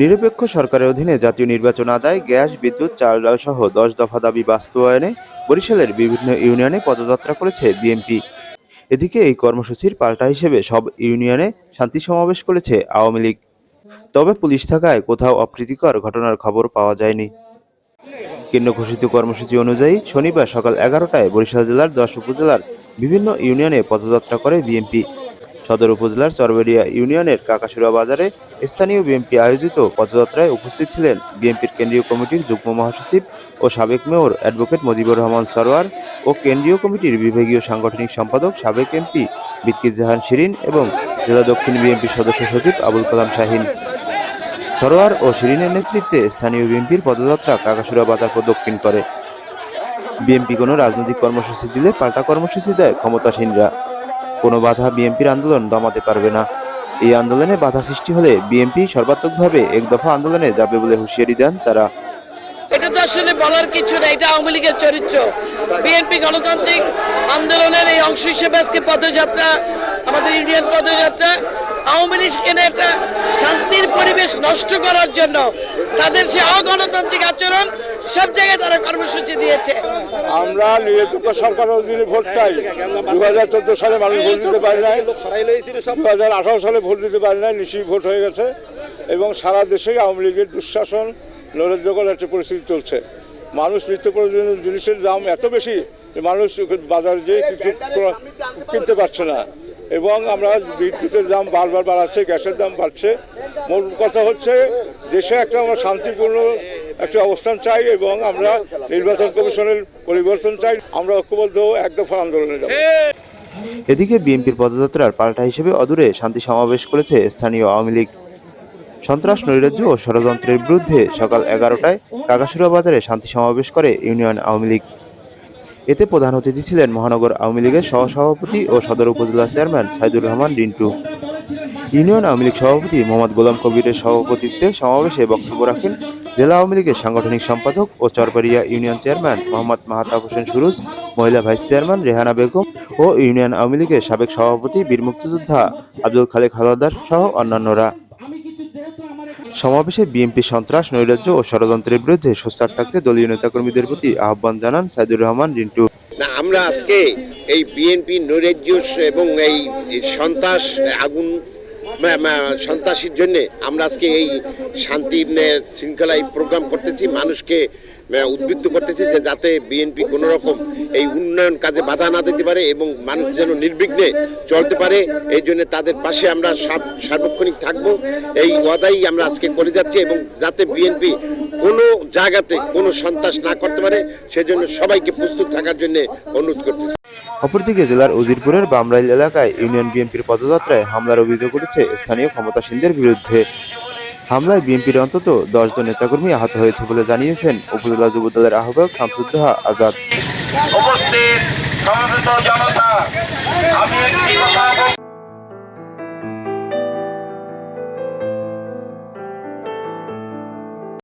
নিরপেক্ষ সরকারের অধীনে জাতীয় নির্বাচন আদায়, গ্যাস, বিদ্যুৎ, চাল সহ দশ দফা দাবি বাস্তবায়নে বরিশালের বিভিন্ন ইউনিয়নে পদযাত্রা করেছে বিএনপি। এদিকে এই কর্মসূচির পাল্টা হিসেবে সব ইউনিয়নে শান্তি সমাবেশ করেছে আওয়ামী লীগ। তবে পুলিশ থাকায় কোথাও অপ্রীতিকর ঘটনার খবর পাওয়া যায়নি। কেন্দ্র ঘোষিত কর্মসূচি অনুযায়ী শনিবার সকাল এগারোটায় বরিশাল জেলার দশ উপজেলার বিভিন্ন ইউনিয়নে পদযাত্রা করে বিএনপি। সদর উপজেলার চরবেড়িয়া ইউনিয়নের কাকাসুরা বাজারে স্থানীয় বিএনপি আয়োজিত পদযাত্রায় উপস্থিত ছিলেন বিএনপির কেন্দ্রীয় কমিটির যুগ্ম মহাসচিব ও সাবেক মেয়র অ্যাডভোকেট মুজিবুর রহমান সরোয়ার ও কেন্দ্রীয় কমিটির বিভাগীয় সাংগঠনিক সম্পাদক সাবেক এমপি বিক্কির জাহান শিরিন এবং জেলা দক্ষিণ বিএনপির সদস্য সচিব আবুল কালাম শাহিন। সরোয়ার ও শিরিনের নেতৃত্বে স্থানীয় বিএনপির পদযাত্রা কাকাসুরা বাজার প্রদক্ষিণ করে। বিএনপি কোনো রাজনৈতিক কর্মসূচি দিলে পাল্টা কর্মসূচি দেয় ক্ষমতাসীনরা। কোনো বাধা বিএনপির আন্দোলন দমাতে পারবে না। এই আন্দোলনে বাধা সৃষ্টি হলে বিএনপি সর্বাত্মকভাবে এক দফা আন্দোলনে যাবে বলে হুঁশিয়ারি দেন তারা। তো আসলে বলার কিছু না এটা আওয়ামী লীগের চরিত্র। বিএনপি গণতান্ত্রিক আন্দোলনের এই অংশ হিসেবে আজকে পদযাত্রা, আমাদের ইউনিয়ন পদযাত্রা, আওয়ামী লীগ এনে একটা শান্তির পরিবেশ নষ্ট করার জন্য তাদের সে অগণতান্ত্রিক আচরণ সব জায়গায় তারা কর্মসূচি দিয়েছে। আমরা নিরপেক্ষ সরকারের অধীনে ভোট চাই। দু হাজার চোদ্দ সালে মানুষ ভোট দিতে পারে নাই। দু হাজার আঠারো সালে ভোট দিতে পারে নাই নিশ্চিত ভোট হয়ে গেছে। এবং সারা দেশেই আওয়ামী লীগের দুঃশাসন নৈরাজ্যকর একটা পরিস্থিতি চলছে। মানুষ নিত্য প্রয়োজনীয় জিনিসের দাম এত বেশি যে মানুষ বাজারে যেয়ে কিছু কিনতে পারছে না। এবং আমরা বিদ্যুতের দাম বারবার বাড়াচ্ছে গ্যাসের দাম বাড়ছে। মূল কথা হচ্ছে দেশে একটা আমরা শান্তিপূর্ণ একটা অবস্থান চাই এবং আমরা নির্বাচন কমিশনের পরিবর্তন চাই। আমরা ঐক্যবদ্ধ এক দফা আন্দোলনে যাব। এদিকে বিএনপির পদযাত্রার পাল্টা হিসেবে অদূরে শান্তি সমাবেশ করেছে স্থানীয় আওয়ামী লীগ। সন্ত্রাস, নৈরাজ্য ও ষড়যন্ত্রের বিরুদ্ধে সকাল এগারোটায় কাকাসুরা বাজারে শান্তি সমাবেশ করে ইউনিয়ন আওয়ামী লীগ। এতে প্রধান অতিথি ছিলেন মহানগর আওয়ামী লীগের সহসভাপতি ও সদর উপজেলা চেয়ারম্যান সাইদুর রহমান, রিন্টু। ইউনিয়ন আওয়ামী লীগ সভাপতি মোহাম্মদ গোলাম কবিরের সভাপতিত্বে সমাবেশে বক্তব্য রাখেন জেলা আওয়ামী লীগের সাংগঠনিক সম্পাদক ও চরপাড়িয়া ইউনিয়ন চেয়ারম্যান মোহাম্মদ মাহাতাব হোসেন সুরুজ, মহিলা ভাইস চেয়ারম্যান রেহানা বেগম ও ইউনিয়ন আওয়ামী লীগের সাবেক সভাপতি বীর মুক্তিযোদ্ধা আব্দুল খালেক হাওলাদার সহ অন্যান্যরা। সমাবেশে বিএনপি সন্ত্রাস, নৈরাজ্য ও ষড়যন্ত্রের বিরুদ্ধে সোচ্চার থাকতে দলীয় নেতাকর্মীদের প্রতি আহ্বান জানান সাইদুর রহমান, রিন্টু। না, আমরা আজকে এই বিএনপি নৈরাজ্য এবং এই সন্ত্রাস আগুন সন্ত্রাসীর জন্য আমরা আজকে এই শান্তি শৃঙ্খলা এই প্রোগ্রাম করতেছি। মানুষকে উদ্বুদ্ধ করতেছি যে যাতে বিএনপি কোনো রকম এই উন্নয়ন কাজে বাধা না দিতে পারে এবং মানুষ যেন নির্বিঘ্নে চলতে পারে। এই জন্য তাদের পাশে আমরা সার্বক্ষণিক থাকব। এই ওয়াদাই আমরা আজকে করে যাচ্ছি এবং যাতে বিএনপি কোনো জায়গাতে কোনো সন্ত্রাস না করতে পারে, সেজন্য সবাইকে প্রস্তুত থাকার জন্য অনুরোধ করতেছি। অপরদিকে জেলার উজিরপুরের বামরাইল এলাকায় ইউনিয়ন বিএনপির পদযাত্রায় হামলার অভিযোগ উঠেছে স্থানীয় ক্ষমতাসীনদের বিরুদ্ধে। হামলায় বিএনপির অন্তত দশজন নেতাকর্মী আহত হয়েছে বলে জানিয়েছেন উপজেলা যুবদলের আহ্বায়ক শামসুদ্দোহা আজাদ।